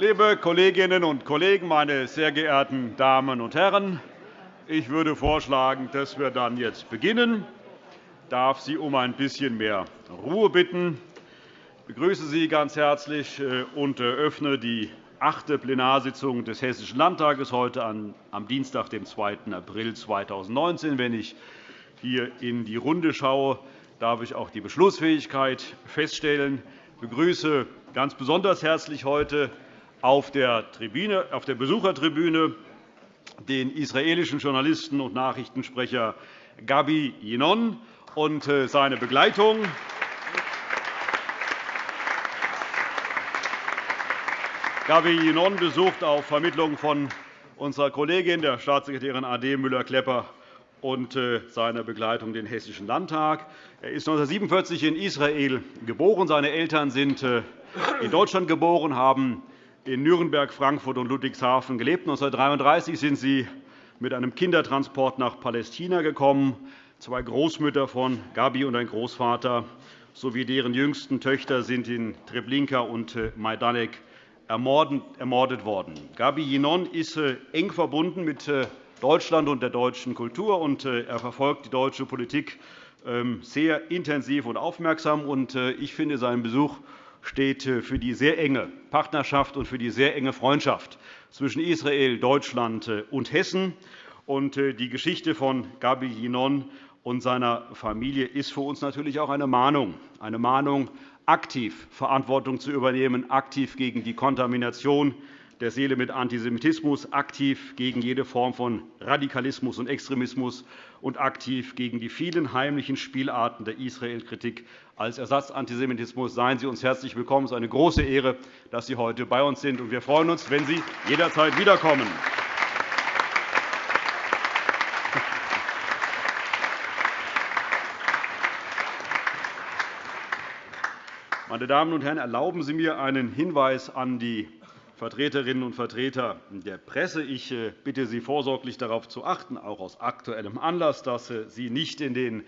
Liebe Kolleginnen und Kollegen, meine sehr geehrten Damen und Herren! Ich würde vorschlagen, dass wir dann jetzt beginnen. Ich darf Sie um ein bisschen mehr Ruhe bitten. Ich begrüße Sie ganz herzlich äh, und eröffne die achte Plenarsitzung des Hessischen Landtages heute am Dienstag, dem 2. April 2019. Wenn ich hier in die Runde schaue, darf ich auch die Beschlussfähigkeit feststellen. Ich begrüße ganz besonders herzlich heute auf der, Besuchertribüne den israelischen Journalisten und Nachrichtensprecher Gabi Yinon und äh, seine Begleitung. Gabi Yinon besucht auf Vermittlung von unserer Kollegin, der Staatssekretärin A.D. Müller-Klepper, und äh, seiner Begleitung den Hessischen Landtag. Er ist 1947 in Israel geboren. Seine Eltern sind äh, in Deutschland geboren, haben in Nürnberg, Frankfurt und Ludwigshafen gelebt. 1933 sind sie mit einem Kindertransport nach Palästina gekommen. Zwei Großmütter von Gabi und ein Großvater sowie deren jüngsten Töchter sind in Treblinka und äh, Majdanek ermordet worden. Gabi Yinon ist äh, eng verbunden mit äh, Deutschland und der deutschen Kultur, und er verfolgt die deutsche Politik ähm, sehr intensiv und aufmerksam. Ich finde seinen Besuch steht äh, für die sehr enge Partnerschaft und für die sehr enge Freundschaft zwischen Israel, Deutschland äh, und Hessen. Äh, die Geschichte von Gabi Yinon und seiner Familie ist für uns natürlich auch eine Mahnung, eine Mahnung, aktiv Verantwortung zu übernehmen, aktiv gegen die Kontamination der Seele mit Antisemitismus, aktiv gegen jede Form von Radikalismus und Extremismus und aktiv gegen die vielen heimlichen Spielarten der Israel-Kritik als Ersatzantisemitismus. Seien Sie uns herzlich willkommen. Es ist eine große Ehre, dass Sie heute bei uns sind. Wir freuen uns, wenn Sie jederzeit wiederkommen. Meine Damen und Herren, erlauben Sie mir einen Hinweis an die Vertreterinnen und Vertreter der Presse. Ich äh, bitte Sie vorsorglich darauf zu achten, auch aus aktuellem Anlass, dass äh, Sie nicht in den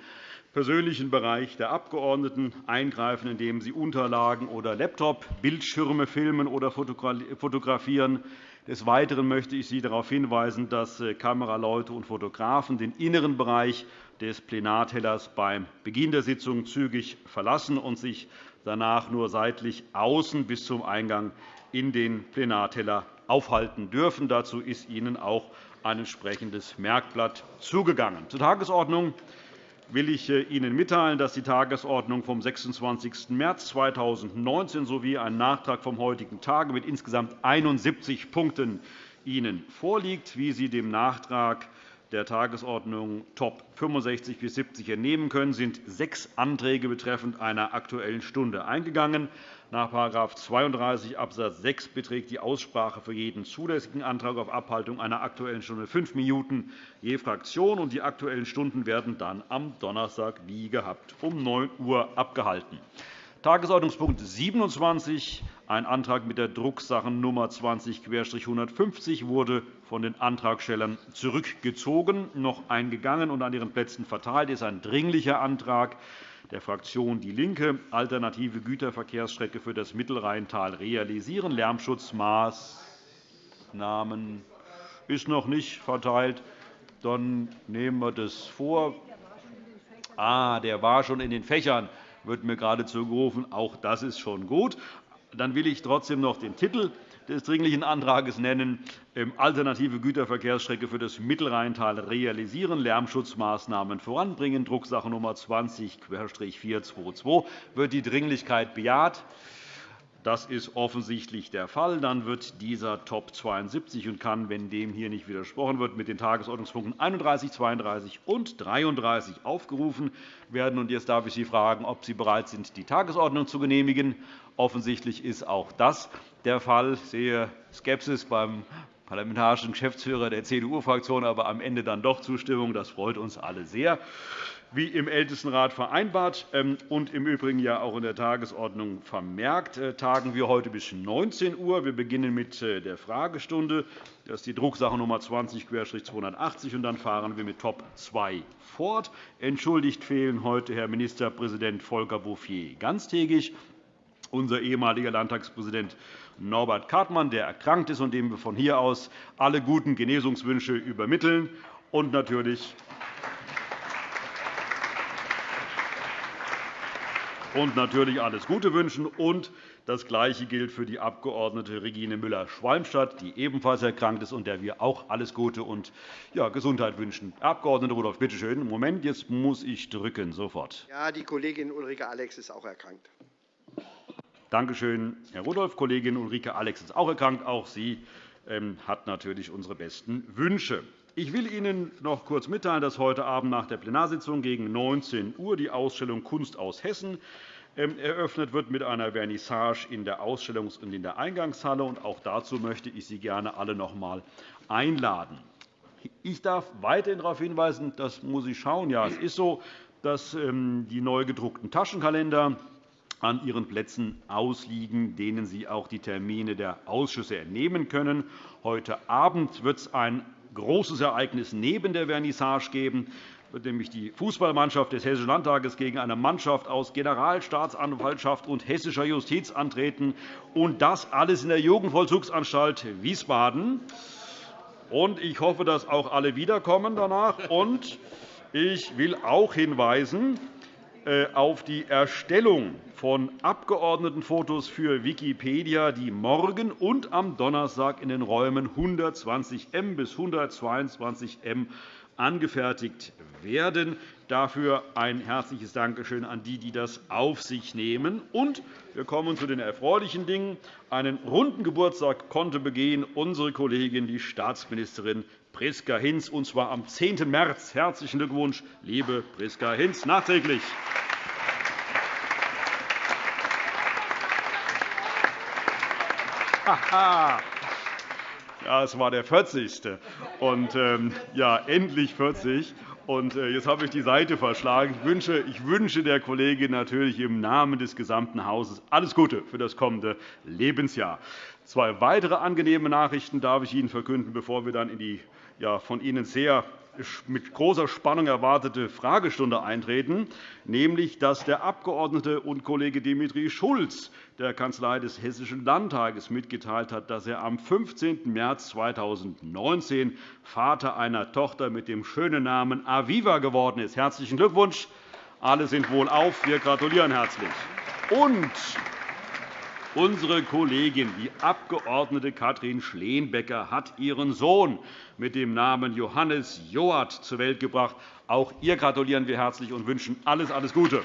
persönlichen Bereich der Abgeordneten eingreifen, indem sie Unterlagen oder Laptop, Bildschirme filmen oder fotografieren. Des Weiteren möchte ich Sie darauf hinweisen, dass äh, Kameraleute und Fotografen den inneren Bereich des Plenartellers beim Beginn der Sitzung zügig verlassen und sich danach nur seitlich außen bis zum Eingang in den Plenarteller aufhalten dürfen. Dazu ist Ihnen auch ein entsprechendes Merkblatt zugegangen. Zur Tagesordnung will ich äh, Ihnen mitteilen, dass die Tagesordnung vom 26. März 2019 sowie ein Nachtrag vom heutigen Tage mit insgesamt 71 Punkten Ihnen vorliegt. Wie Sie dem Nachtrag der Tagesordnung Top 65 bis 70 entnehmen können, sind sechs Anträge betreffend einer Aktuellen Stunde eingegangen. Nach § 32 Abs. 6 beträgt die Aussprache für jeden zulässigen Antrag auf Abhaltung einer Aktuellen Stunde fünf Minuten je Fraktion. Die Aktuellen Stunden werden dann am Donnerstag wie gehabt um 9 Uhr abgehalten. Tagesordnungspunkt 27, ein Antrag mit der Drucksachennummer 20-150 wurde von den Antragstellern zurückgezogen, noch eingegangen und an ihren Plätzen verteilt. Das ist ein dringlicher Antrag der Fraktion DIE LINKE, alternative Güterverkehrsstrecke für das Mittelrheintal realisieren, Lärmschutzmaßnahmen ist noch nicht verteilt. Dann nehmen wir das vor. Ah, der war schon in den Fächern, wird mir gerade zugerufen. Auch das ist schon gut. Dann will ich trotzdem noch den Titel des Dringlichen Antrags nennen, ähm, alternative Güterverkehrsstrecke für das Mittelrheintal realisieren, Lärmschutzmaßnahmen voranbringen, Drucksache Nummer 20-422. Wird die Dringlichkeit bejaht? Das ist offensichtlich der Fall. Dann wird dieser Top 72 und kann, wenn dem hier nicht widersprochen wird, mit den Tagesordnungspunkten 31, 32 und 33 aufgerufen werden. Jetzt darf ich Sie fragen, ob Sie bereit sind, die Tagesordnung zu genehmigen. Offensichtlich ist auch das der Fall. Ich sehe Skepsis beim parlamentarischen Geschäftsführer der CDU-Fraktion, aber am Ende dann doch Zustimmung. Das freut uns alle sehr wie im Ältestenrat vereinbart ähm, und im Übrigen ja auch in der Tagesordnung vermerkt, äh, tagen wir heute bis 19 Uhr. Wir beginnen mit äh, der Fragestunde. Das ist die Drucksache Nummer 20-280. und Dann fahren wir mit Top 2 fort. Entschuldigt fehlen heute Herr Ministerpräsident Volker Bouffier ganztägig, unser ehemaliger Landtagspräsident Norbert Kartmann, der erkrankt ist und dem wir von hier aus alle guten Genesungswünsche übermitteln. Und natürlich und natürlich alles Gute wünschen. Und das Gleiche gilt für die Abg. Regine Müller-Schwalmstadt, die ebenfalls erkrankt ist und der wir auch alles Gute und ja, Gesundheit wünschen. Herr Abg. Rudolph, bitte schön. Moment, jetzt muss ich drücken. Sofort. Ja, die Kollegin Ulrike Alex ist auch erkrankt. Danke schön, Herr Rudolph. Kollegin Ulrike Alex ist auch erkrankt. Auch sie ähm, hat natürlich unsere besten Wünsche. Ich will Ihnen noch kurz mitteilen, dass heute Abend nach der Plenarsitzung gegen 19 Uhr die Ausstellung Kunst aus Hessen ähm, eröffnet wird mit einer Vernissage in der Ausstellungs- und in der Eingangshalle. Auch dazu möchte ich Sie gerne alle noch einmal einladen. Ich darf weiterhin darauf hinweisen, das muss ich schauen. Ja, es ist so, dass ähm, die neu gedruckten Taschenkalender an Ihren Plätzen ausliegen, denen Sie auch die Termine der Ausschüsse entnehmen können. Heute Abend wird es ein großes Ereignis neben der Vernissage geben wird nämlich die Fußballmannschaft des Hessischen Landtages gegen eine Mannschaft aus Generalstaatsanwaltschaft und hessischer Justiz antreten, und das alles in der Jugendvollzugsanstalt Wiesbaden. Ich hoffe, dass auch alle wiederkommen danach. Und ich will auch hinweisen auf die Erstellung von Abgeordnetenfotos für Wikipedia, die morgen und am Donnerstag in den Räumen 120 M bis 122 M angefertigt werden. Dafür ein herzliches Dankeschön an die, die das auf sich nehmen. Und wir kommen zu den erfreulichen Dingen. Einen runden Geburtstag konnte begehen unsere Kollegin, die Staatsministerin Priska Hinz, und zwar am 10. März. Herzlichen Glückwunsch, liebe Priska Hinz, nachträglich. Ja, es war der 40. Und, ähm, ja, endlich 40. Und äh, jetzt habe ich die Seite verschlagen. Ich wünsche, ich wünsche der Kollegin natürlich im Namen des gesamten Hauses alles Gute für das kommende Lebensjahr. Zwei weitere angenehme Nachrichten darf ich Ihnen verkünden, bevor wir dann in die ja, von Ihnen sehr mit großer Spannung erwartete Fragestunde eintreten, nämlich dass der Abgeordnete und Kollege Dimitri Schulz der Kanzlei des Hessischen Landtages mitgeteilt hat, dass er am 15. März 2019 Vater einer Tochter mit dem schönen Namen Aviva geworden ist. Herzlichen Glückwunsch! Alle sind wohlauf. Wir gratulieren herzlich. Und Unsere Kollegin, die Abg. Katrin Schleenbecker, hat ihren Sohn mit dem Namen Johannes Joat zur Welt gebracht. Auch ihr gratulieren wir herzlich und wünschen alles, alles Gute.